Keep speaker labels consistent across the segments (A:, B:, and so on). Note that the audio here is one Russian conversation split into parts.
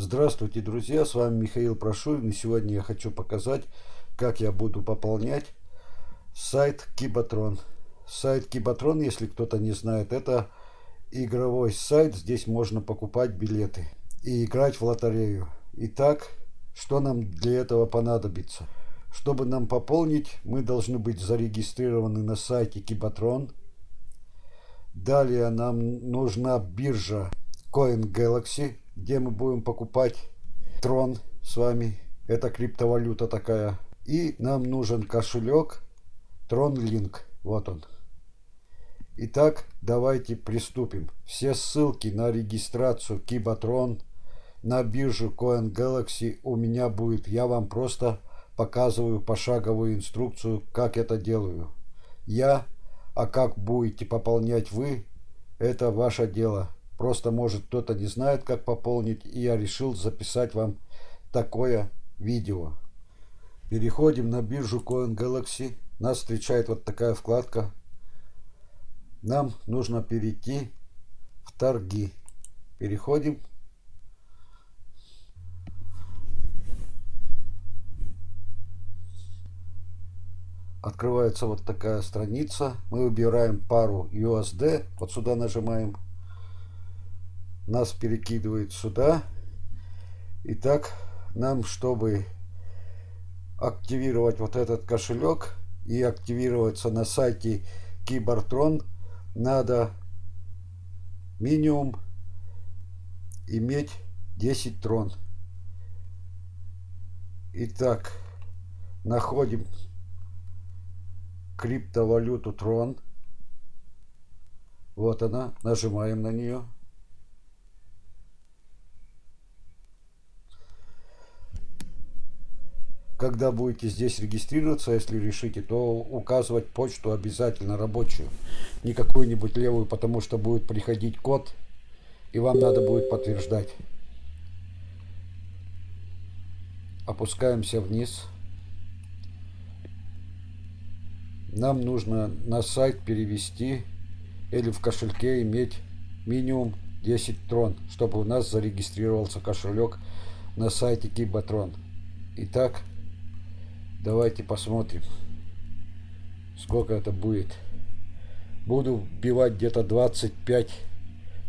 A: Здравствуйте, друзья! С вами Михаил Прошурин. И сегодня я хочу показать, как я буду пополнять сайт Кибатрон. Сайт Кибатрон, если кто-то не знает, это игровой сайт. Здесь можно покупать билеты и играть в лотерею. Итак, что нам для этого понадобится? Чтобы нам пополнить, мы должны быть зарегистрированы на сайте Кибатрон. Далее нам нужна биржа Coin Galaxy, где мы будем покупать трон с вами. Это криптовалюта такая. И нам нужен кошелек TronLink. Вот он. Итак, давайте приступим. Все ссылки на регистрацию Кибатрон на биржу Coin Galaxy у меня будет. Я вам просто показываю пошаговую инструкцию, как это делаю. Я, а как будете пополнять вы, это ваше дело. Просто, может, кто-то не знает, как пополнить, и я решил записать вам такое видео. Переходим на биржу Coin Galaxy. Нас встречает вот такая вкладка. Нам нужно перейти в торги. Переходим. Открывается вот такая страница. Мы выбираем пару USD. Вот сюда нажимаем нас перекидывает сюда. Итак, нам, чтобы активировать вот этот кошелек и активироваться на сайте Кибертрон, надо минимум иметь 10 трон. Итак, находим криптовалюту трон. Вот она, нажимаем на нее. Когда будете здесь регистрироваться, если решите, то указывать почту обязательно рабочую. Не какую-нибудь левую, потому что будет приходить код, и вам надо будет подтверждать. Опускаемся вниз. Нам нужно на сайт перевести или в кошельке иметь минимум 10 трон, чтобы у нас зарегистрировался кошелек на сайте Кибатрон. Итак, Давайте посмотрим, сколько это будет. Буду вбивать где-то 25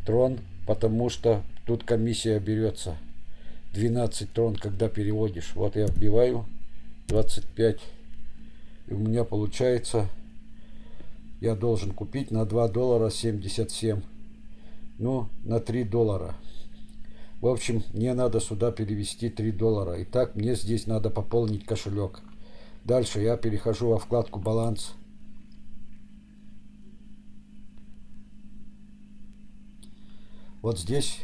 A: трон, потому что тут комиссия берется. 12 трон, когда переводишь. Вот я вбиваю 25. И у меня получается, я должен купить на 2 доллара 77. Ну, на 3 доллара. В общем, мне надо сюда перевести 3 доллара. Итак, мне здесь надо пополнить кошелек. Дальше я перехожу во вкладку «Баланс». Вот здесь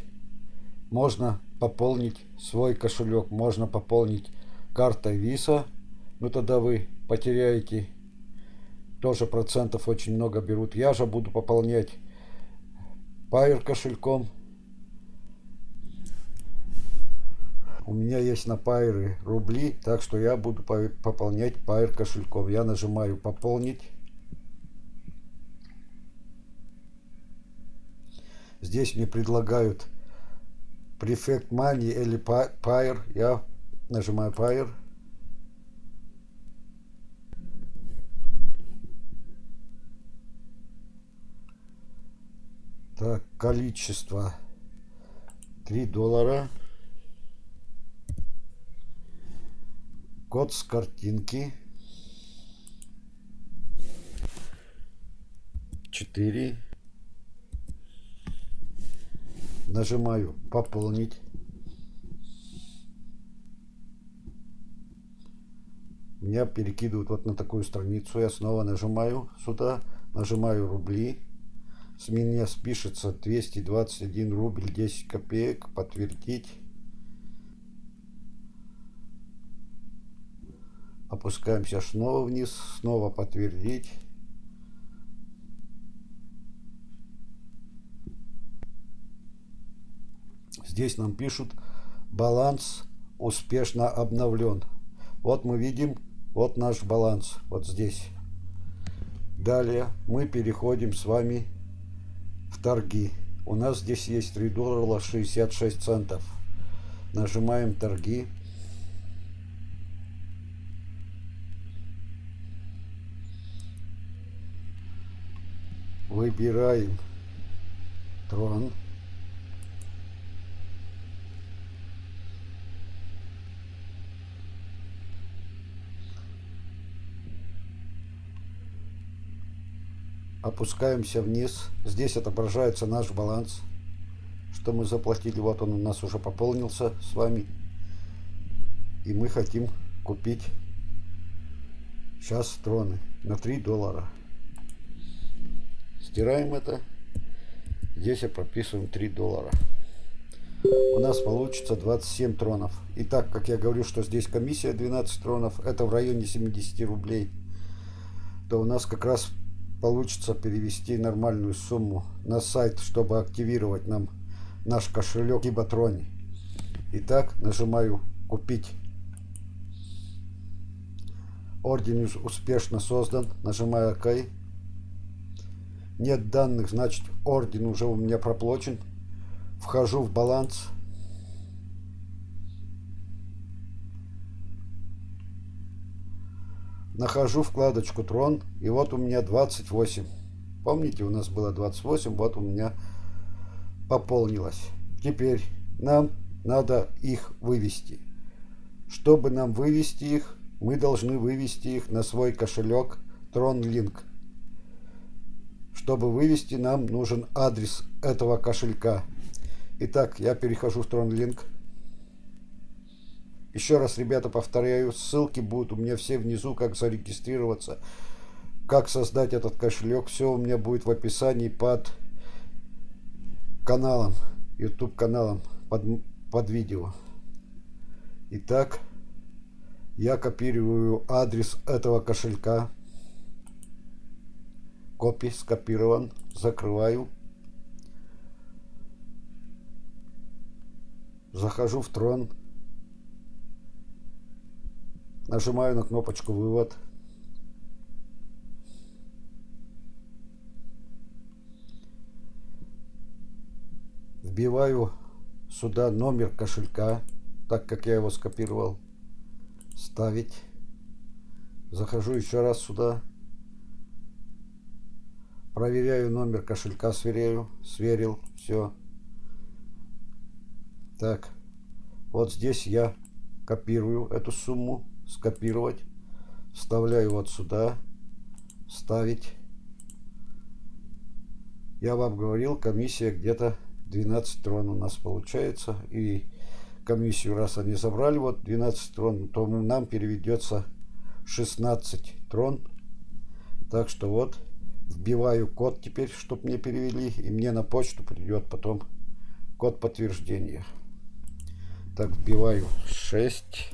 A: можно пополнить свой кошелек, можно пополнить картой Visa, ну тогда вы потеряете, тоже процентов очень много берут. Я же буду пополнять Pair кошельком У меня есть на Пайры рубли, так что я буду пополнять Пайр кошельком. Я нажимаю «Пополнить». Здесь мне предлагают Prefect Money или Pair. Я нажимаю Pair. Так, количество 3 доллара. Код с картинки. 4 нажимаю пополнить меня перекидывают вот на такую страницу. Я снова нажимаю сюда нажимаю рубли с меня спишется 221 рубль 10 копеек. Подтвердить Опускаемся снова вниз, снова подтвердить. Здесь нам пишут баланс успешно обновлен. Вот мы видим, вот наш баланс, вот здесь. Далее мы переходим с вами в торги. У нас здесь есть 3 доллара 66 центов. Нажимаем торги. Выбираем трон. опускаемся вниз. Здесь отображается наш баланс, что мы заплатили. Вот он у нас уже пополнился с вами. И мы хотим купить сейчас троны на 3 доллара. Стираем это. Здесь я прописываем 3 доллара. У нас получится 27 тронов. И так как я говорю, что здесь комиссия 12 тронов, это в районе 70 рублей, то у нас как раз получится перевести нормальную сумму на сайт, чтобы активировать нам наш кошелек Кибатрони. Итак, нажимаю «Купить». Орден успешно создан. Нажимаю ОК. Нет данных, значит орден уже у меня проплачен. Вхожу в баланс. нахожу вкладочку Трон, и вот у меня 28. Помните, у нас было 28, вот у меня пополнилось. Теперь нам надо их вывести. Чтобы нам вывести их, мы должны вывести их на свой кошелек TronLink. Чтобы вывести, нам нужен адрес этого кошелька. Итак, я перехожу в TronLink. Еще раз, ребята, повторяю, ссылки будут у меня все внизу, как зарегистрироваться, как создать этот кошелек. Все у меня будет в описании под каналом, YouTube каналом, под, под видео. Итак, я копирую адрес этого кошелька. Копий скопирован. Закрываю. Захожу в трон. Нажимаю на кнопочку «Вывод». Вбиваю сюда номер кошелька, так как я его скопировал. Ставить. Захожу еще раз сюда. Проверяю номер кошелька, сверяю. Сверил. Все. Так. Вот здесь я копирую эту сумму скопировать, вставляю вот сюда, ставить. Я вам говорил, комиссия где-то 12 трон у нас получается. И комиссию, раз они забрали, вот 12 трон, то нам переведется 16 трон. Так что вот, вбиваю код теперь, чтобы мне перевели. И мне на почту придет потом код подтверждения. Так, вбиваю 6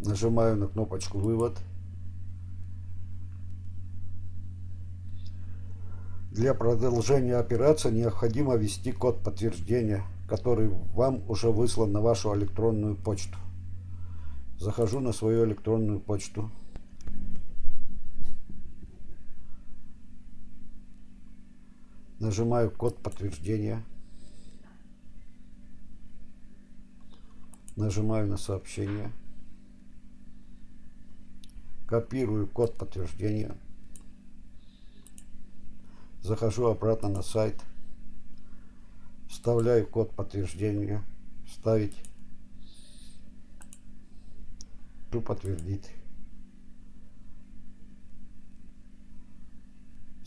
A: Нажимаю на кнопочку «Вывод». Для продолжения операции необходимо ввести код подтверждения, который вам уже выслан на вашу электронную почту. Захожу на свою электронную почту. Нажимаю код подтверждения. Нажимаю на сообщение. Копирую код подтверждения, захожу обратно на сайт, вставляю код подтверждения, вставить, подтвердить.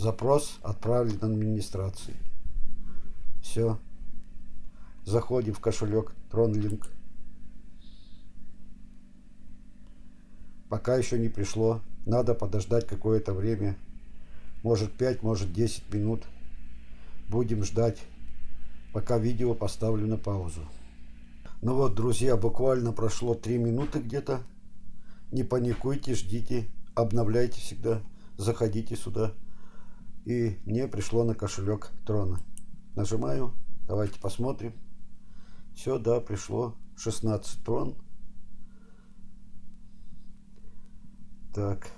A: Запрос отправлен администрации. Все. Заходим в кошелек TronLink. Пока еще не пришло. Надо подождать какое-то время. Может 5, может 10 минут. Будем ждать, пока видео поставлю на паузу. Ну вот, друзья, буквально прошло 3 минуты где-то. Не паникуйте, ждите, обновляйте всегда. Заходите сюда. И мне пришло на кошелек трона. Нажимаю. Давайте посмотрим. Все, да, пришло 16 трон. Так.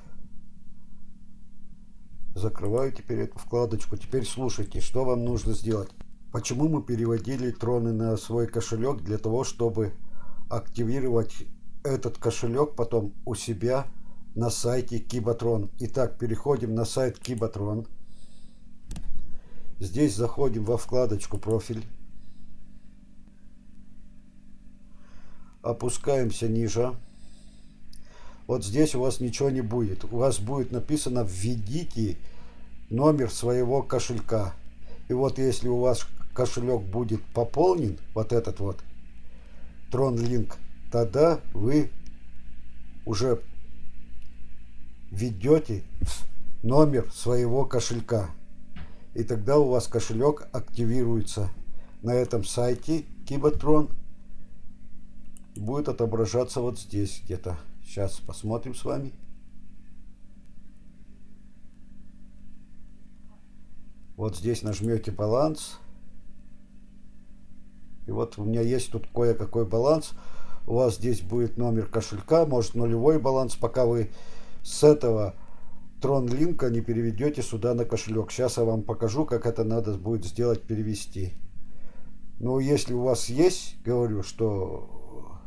A: Закрываю теперь эту вкладочку. Теперь слушайте, что вам нужно сделать. Почему мы переводили троны на свой кошелек? Для того, чтобы активировать этот кошелек потом у себя на сайте Кибатрон. Итак, переходим на сайт Кибатрон. Здесь заходим во вкладочку «Профиль». Опускаемся ниже. Вот здесь у вас ничего не будет. У вас будет написано «Введите номер своего кошелька». И вот если у вас кошелек будет пополнен, вот этот вот, TronLink, тогда вы уже введете номер своего кошелька. И тогда у вас кошелек активируется на этом сайте Кибатрон. Будет отображаться вот здесь где-то. Сейчас посмотрим с вами. Вот здесь нажмете баланс. И вот у меня есть тут кое-какой баланс. У вас здесь будет номер кошелька, может нулевой баланс, пока вы с этого TronLink не переведете сюда на кошелек. Сейчас я вам покажу, как это надо будет сделать, перевести. Но если у вас есть, говорю, что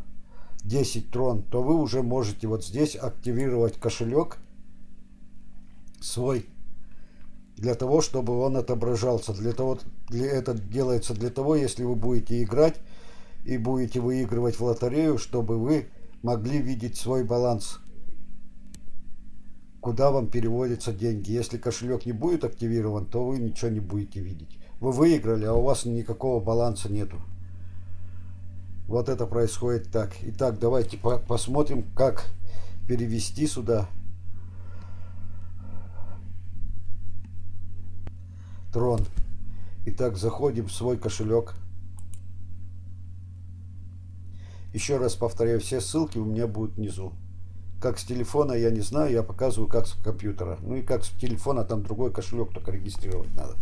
A: 10 трон, то вы уже можете вот здесь активировать кошелек свой для того, чтобы он отображался. Для того, для, это делается для того, если вы будете играть и будете выигрывать в лотерею, чтобы вы могли видеть свой баланс, куда вам переводятся деньги. Если кошелек не будет активирован, то вы ничего не будете видеть. Вы выиграли, а у вас никакого баланса нету. Вот это происходит так. Итак, давайте посмотрим, как перевести сюда Трон. Итак, заходим в свой кошелек. Еще раз повторяю, все ссылки у меня будут внизу. Как с телефона, я не знаю, я показываю, как с компьютера. Ну и как с телефона, там другой кошелек только регистрировать надо.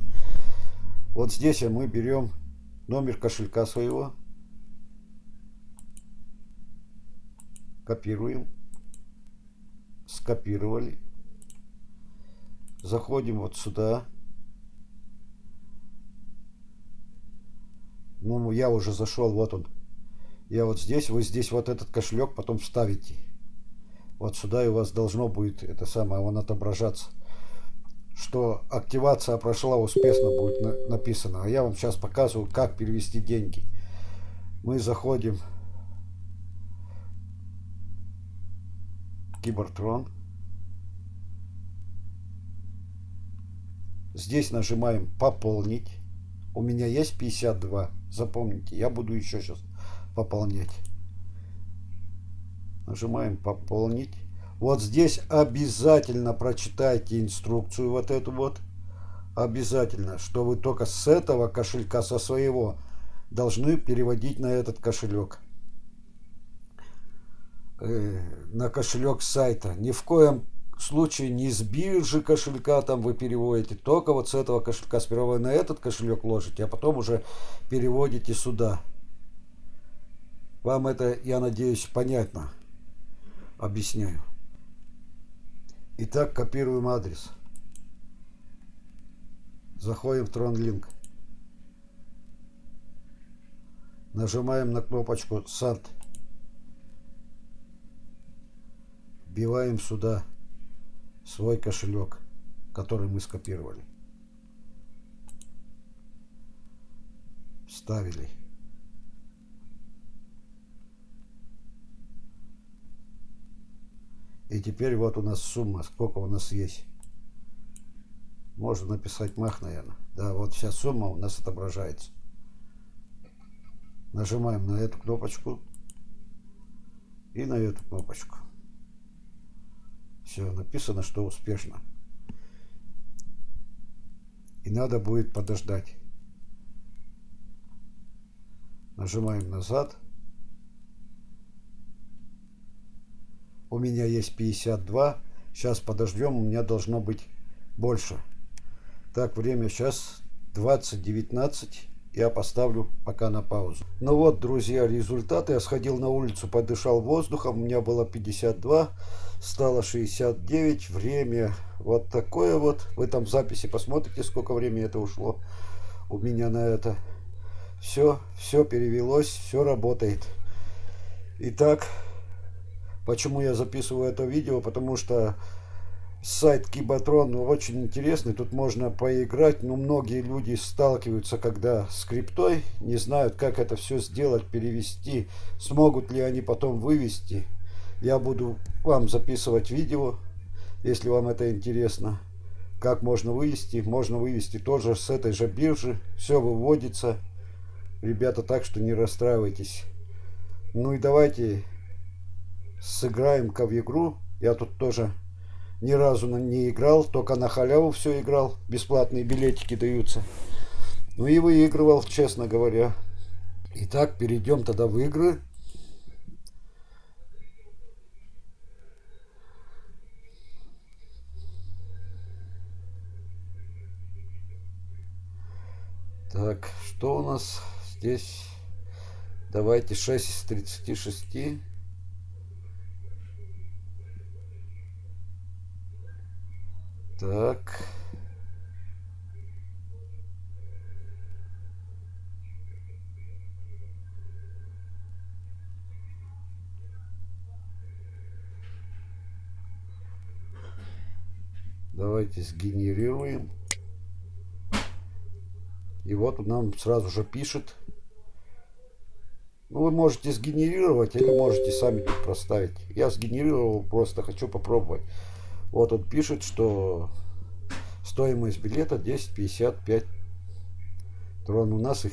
A: Вот здесь мы берем номер кошелька своего. Копируем. Скопировали. Заходим вот сюда. Ну, я уже зашел, вот он. Я вот здесь, вы здесь вот этот кошелек потом вставите. Вот сюда и у вас должно будет это самое, он отображаться. Что активация прошла успешно будет на, написано. А я вам сейчас показываю, как перевести деньги. Мы заходим Кибертрон. Здесь нажимаем «Пополнить». У меня есть 52. Запомните, я буду еще сейчас пополнять. Нажимаем пополнить. Вот здесь обязательно прочитайте инструкцию вот эту вот. Обязательно, что вы только с этого кошелька, со своего, должны переводить на этот кошелек. Э, на кошелек сайта. Ни в коем случае не с биржи кошелька там вы переводите, только вот с этого кошелька. Сперва вы на этот кошелек ложите, а потом уже переводите сюда. Вам это, я надеюсь, понятно. Объясняю. Итак, копируем адрес. Заходим в TronLink. Нажимаем на кнопочку «Сад». Вбиваем сюда свой кошелек, который мы скопировали. Вставили. И теперь вот у нас сумма, сколько у нас есть. Можно написать мах, наверное. Да, вот вся сумма у нас отображается. Нажимаем на эту кнопочку и на эту кнопочку. Все, написано, что успешно. И надо будет подождать. Нажимаем назад. У меня есть 52. Сейчас подождем, у меня должно быть больше. Так, время сейчас 20.19 я поставлю пока на паузу. Ну вот, друзья, результаты. Я сходил на улицу, подышал воздухом. У меня было 52, стало 69. Время вот такое вот. В записи посмотрите, сколько времени это ушло у меня на это. Все, все перевелось, все работает. Итак, почему я записываю это видео? Потому что сайт Кибатрон очень интересный. Тут можно поиграть, но многие люди сталкиваются, когда с криптой, не знают, как это все сделать, перевести, смогут ли они потом вывести. Я буду вам записывать видео, если вам это интересно. Как можно вывести? Можно вывести тоже с этой же биржи. Все выводится. Ребята, так что не расстраивайтесь. Ну и давайте сыграем-ка в игру. Я тут тоже ни разу не играл, только на халяву все играл. Бесплатные билетики даются. Ну и выигрывал, честно говоря. Итак, перейдем тогда в игры. Так, что у нас здесь? Давайте 6 из 36. Так. Давайте сгенерируем. И вот нам сразу же пишет. Ну, вы можете сгенерировать или можете сами проставить. Я сгенерировал, просто хочу попробовать. Вот он пишет, что стоимость билета 10.55 трон. У нас их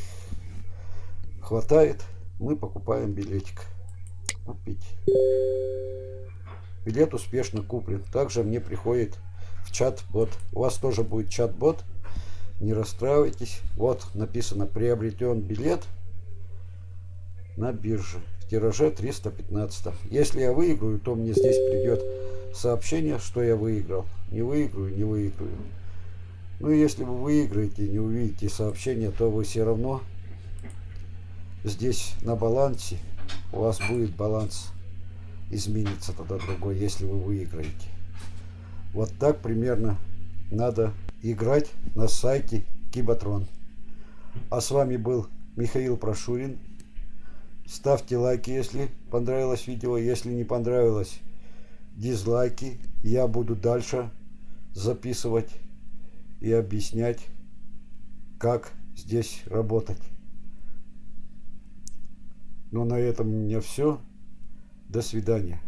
A: хватает. Мы покупаем билетик. Купить. Билет успешно куплен. Также мне приходит в чат-бот. У вас тоже будет чат-бот. Не расстраивайтесь. Вот написано приобретен билет на бирже. В тираже 315. Если я выиграю, то мне здесь придет сообщение, что я выиграл. Не выиграю, не выиграю. Ну, если вы выиграете, не увидите сообщение, то вы все равно здесь на балансе, у вас будет баланс изменится тогда другой, если вы выиграете. Вот так примерно надо играть на сайте Кибатрон. А с вами был Михаил Прошурин. Ставьте лайки, если понравилось видео. Если не понравилось, дизлайки. Я буду дальше записывать и объяснять, как здесь работать. Ну, на этом у меня все. До свидания.